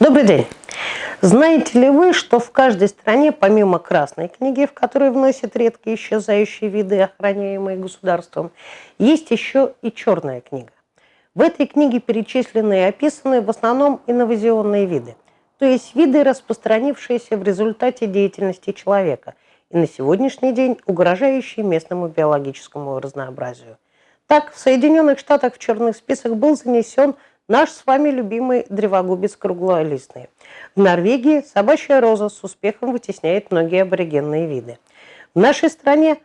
Добрый день! Знаете ли вы, что в каждой стране, помимо Красной книги, в которой вносят редкие исчезающие виды, охраняемые государством, есть еще и Черная книга? В этой книге перечислены и описаны в основном инновационные виды, то есть виды, распространившиеся в результате деятельности человека и на сегодняшний день угрожающие местному биологическому разнообразию. Так, в Соединенных Штатах в черный список был занесен Наш с вами любимый древогубец круглолистный. В Норвегии собачья роза с успехом вытесняет многие аборигенные виды. В нашей стране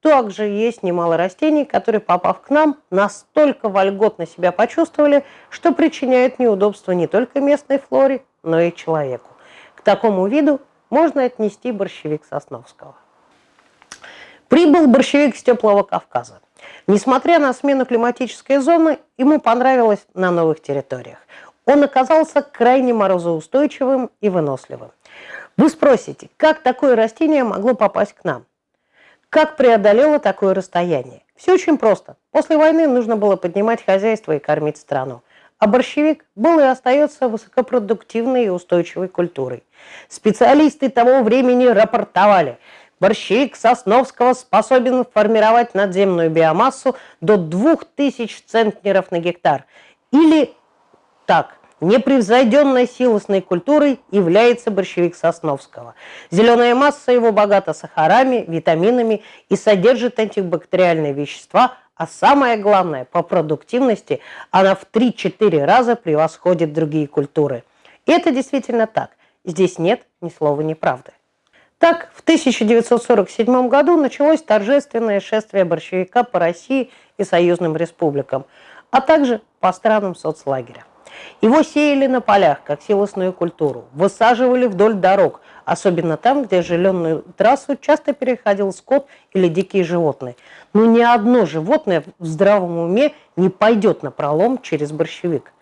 также есть немало растений, которые, попав к нам, настолько вольготно себя почувствовали, что причиняют неудобства не только местной флоре, но и человеку. К такому виду можно отнести борщевик Сосновского. Прибыл борщевик с теплого Кавказа. Несмотря на смену климатической зоны, ему понравилось на новых территориях. Он оказался крайне морозоустойчивым и выносливым. Вы спросите, как такое растение могло попасть к нам? Как преодолело такое расстояние? Все очень просто. После войны нужно было поднимать хозяйство и кормить страну. А борщевик был и остается высокопродуктивной и устойчивой культурой. Специалисты того времени рапортовали – Борщевик Сосновского способен формировать надземную биомассу до 2000 центнеров на гектар. Или так, непревзойденной силосной культурой является борщевик Сосновского. Зеленая масса его богата сахарами, витаминами и содержит антибактериальные вещества, а самое главное, по продуктивности она в 3-4 раза превосходит другие культуры. И это действительно так. Здесь нет ни слова неправды. Так, в 1947 году началось торжественное шествие борщевика по России и союзным республикам, а также по странам соцлагеря. Его сеяли на полях, как силосную культуру, высаживали вдоль дорог, особенно там, где оживленную трассу часто переходил скот или дикие животные. Но ни одно животное в здравом уме не пойдет на пролом через борщевик.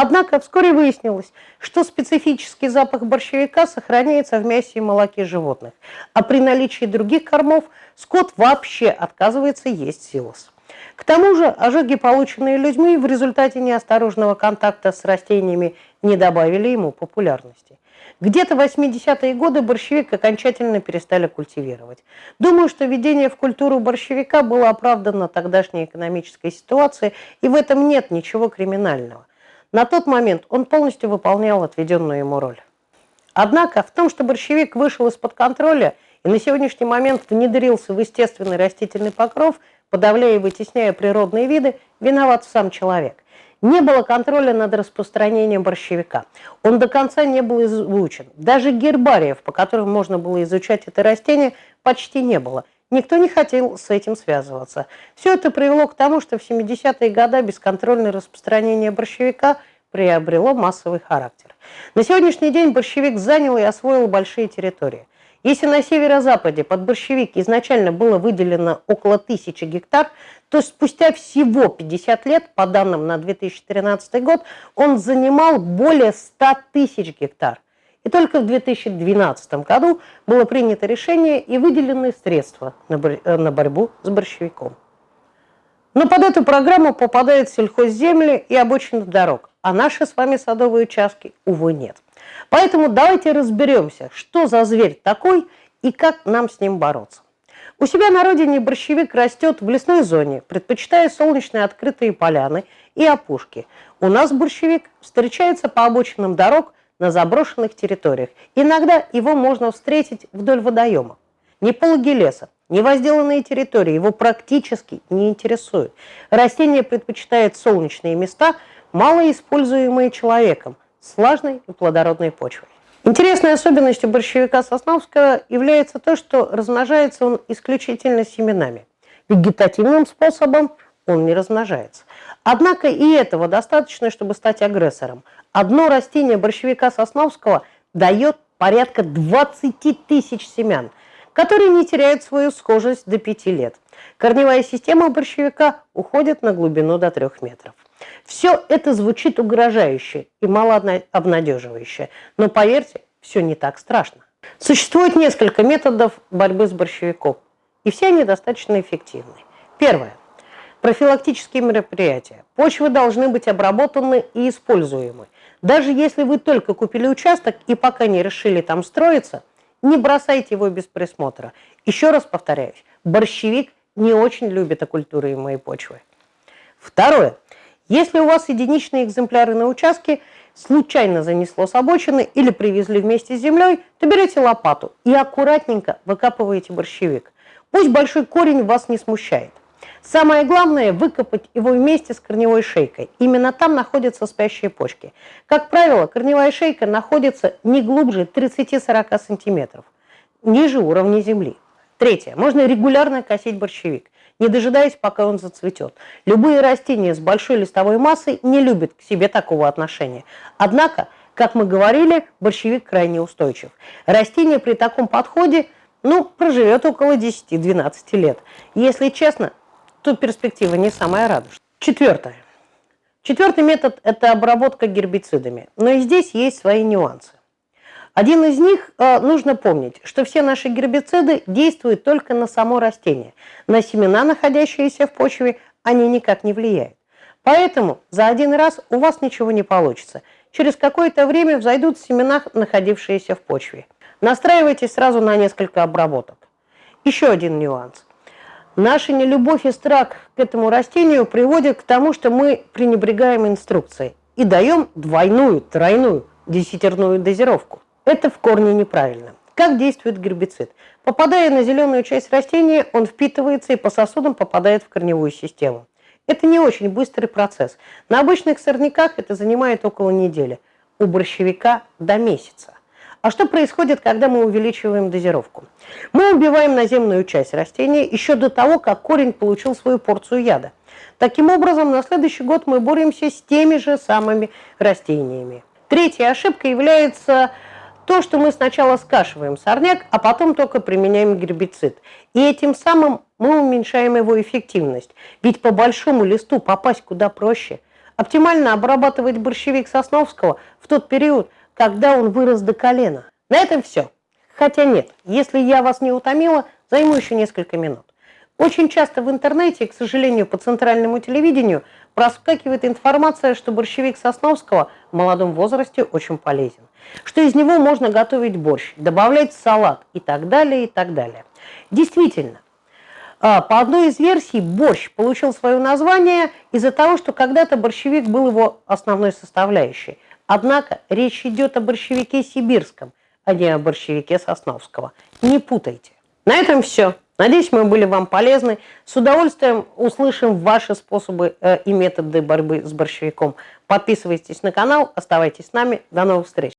Однако вскоре выяснилось, что специфический запах борщевика сохраняется в мясе и молоке животных, а при наличии других кормов скот вообще отказывается есть силос. К тому же ожоги, полученные людьми в результате неосторожного контакта с растениями, не добавили ему популярности. Где-то в 80-е годы борщевик окончательно перестали культивировать. Думаю, что введение в культуру борщевика было оправдано тогдашней экономической ситуацией, и в этом нет ничего криминального. На тот момент он полностью выполнял отведенную ему роль. Однако в том, что борщевик вышел из-под контроля и на сегодняшний момент внедрился в естественный растительный покров, подавляя и вытесняя природные виды, виноват сам человек. Не было контроля над распространением борщевика. Он до конца не был изучен. Даже гербариев, по которым можно было изучать это растение, почти не было – Никто не хотел с этим связываться. Все это привело к тому, что в 70-е годы бесконтрольное распространение борщевика приобрело массовый характер. На сегодняшний день борщевик занял и освоил большие территории. Если на северо-западе под борщевик изначально было выделено около тысячи гектар, то спустя всего 50 лет, по данным на 2013 год, он занимал более 100 тысяч гектар. И только в 2012 году было принято решение и выделены средства на, э, борьбу с борщевиком. Но под эту программу попадают сельхозземли и обочины дорог, а наши с вами садовые участки, увы, нет. Поэтому давайте разберемся, что за зверь такой и как нам с ним бороться. У себя на родине борщевик растет в лесной зоне, предпочитая солнечные открытые поляны и опушки. У нас борщевик встречается по обочинам дорог на заброшенных территориях. Иногда его можно встретить вдоль водоема. Ни пологи леса, ни возделанные территории его практически не интересуют. Растение предпочитает солнечные места, малоиспользуемые человеком, с влажной и плодородной почвой. Интересной особенностью борщевика Сосновского является то, что размножается он исключительно семенами. Вегетативным способом он не размножается. Однако и этого достаточно, чтобы стать агрессором – Одно растение борщевика Сосновского дает порядка 20 тысяч семян, которые не теряют свою схожесть до 5 лет. Корневая система борщевика уходит на глубину до 3 метров. Все это звучит угрожающе и мало обнадеживающе, но поверьте, все не так страшно. Существует несколько методов борьбы с борщевиком, и все они достаточно эффективны. Первое. Профилактические мероприятия. Почвы должны быть обработаны и используемы. Даже если вы только купили участок и пока не решили там строиться, не бросайте его без присмотра. Еще раз повторяюсь, борщевик не очень любит оккультуримые почвы. Второе. Если у вас единичные экземпляры на участке, случайно занесло с обочины или привезли вместе с землей, то берете лопату и аккуратненько выкапываете борщевик. Пусть большой корень вас не смущает. Самое главное – выкопать его вместе с корневой шейкой. Именно там находятся спящие почки. Как правило, корневая шейка находится не глубже 30-40 сантиметров, ниже уровня земли. Третье. Можно регулярно косить борщевик, не дожидаясь, пока он зацветет. Любые растения с большой листовой массой не любят к себе такого отношения. Однако, как мы говорили, борщевик крайне устойчив. Растение при таком подходе ну, проживет около 10-12 лет. Если честно, то перспектива не самая радужная. Четвертое. Четвертый метод – это обработка гербицидами. Но и здесь есть свои нюансы. Один из них э, нужно помнить, что все наши гербициды действуют только на само растение. На семена, находящиеся в почве, они никак не влияют. Поэтому за один раз у вас ничего не получится. Через какое-то время взойдут семена, находившиеся в почве. Настраивайтесь сразу на несколько обработок. Еще один нюанс. Наша нелюбовь и страх к этому растению приводит к тому, что мы пренебрегаем инструкцией и даем двойную, тройную, десятерную дозировку. Это в корне неправильно. Как действует гербицид? Попадая на зеленую часть растения, он впитывается и по сосудам попадает в корневую систему. Это не очень быстрый процесс. На обычных сорняках это занимает около недели. У борщевика до месяца. А что происходит, когда мы увеличиваем дозировку? Мы убиваем наземную часть растения еще до того, как корень получил свою порцию яда. Таким образом, на следующий год мы боремся с теми же самыми растениями. Третья ошибка является то, что мы сначала скашиваем сорняк, а потом только применяем гербицид. И этим самым мы уменьшаем его эффективность. Ведь по большому листу попасть куда проще. Оптимально обрабатывать борщевик Сосновского в тот период, когда он вырос до колена. На этом все. Хотя нет, если я вас не утомила, займу еще несколько минут. Очень часто в интернете, к сожалению, по центральному телевидению проскакивает информация, что борщевик Сосновского в молодом возрасте очень полезен, что из него можно готовить борщ, добавлять в салат и так далее, и так далее. Действительно, а, по одной из версий борщ получил свое название из-за того, что когда-то борщевик был его основной составляющей. Однако речь идет о борщевике сибирском, а не о борщевике Сосновского. Не путайте. На этом все. Надеюсь, мы были вам полезны. С удовольствием услышим ваши способы э, и методы борьбы с борщевиком. Подписывайтесь на канал, оставайтесь с нами. До новых встреч.